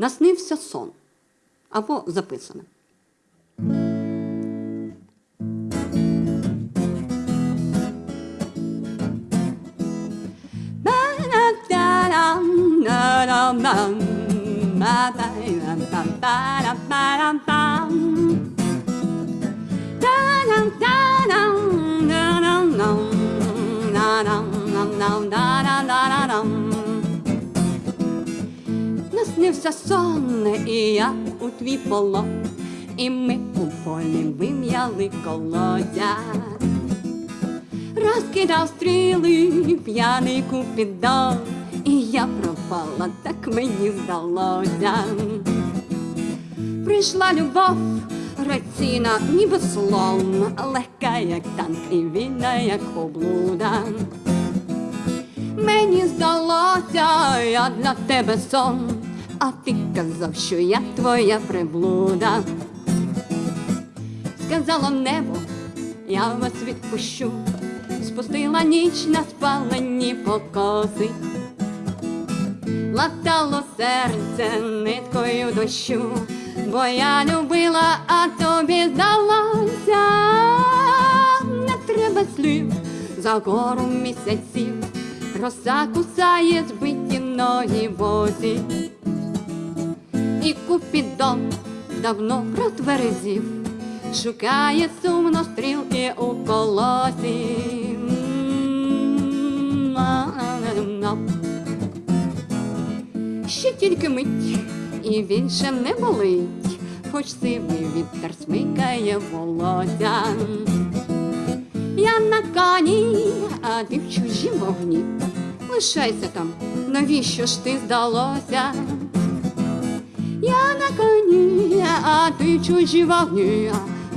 Наснився сон або записане. Наснився сон, і я у твій полон, і ми у полі вим'яли колодязя. Розкидав стріли, п'яний купідон, і я пропала, так мені здалося. Прийшла любов, граційна, ніби слон, легка, як танк, і вільна, як облуда. Мені здалося, я для тебе сон, а ти казав, що я твоя приблуда. Сказало небо, я вас відпущу, спустила ніч на спалені покоси, латало серце ниткою дощу, бо я любила, а тобі здалося, не треба слів за гору місяців, роса кусає збиті ноги босі, і купідон давно протверезів шукає сумно стрілки у колосі. Ще тільки мить, і він ще не болить, хоч сивий вітер смикає волосся. Я на коні, а ти в чужі вогні. Лишайся там, навіщо ж ти здалося? Я на коні, а ти чужі вогні.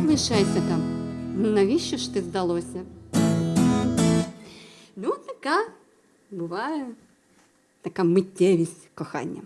Лишайся там, навіщо ж ти здалося? Ну, така буває така миттєвість кохання.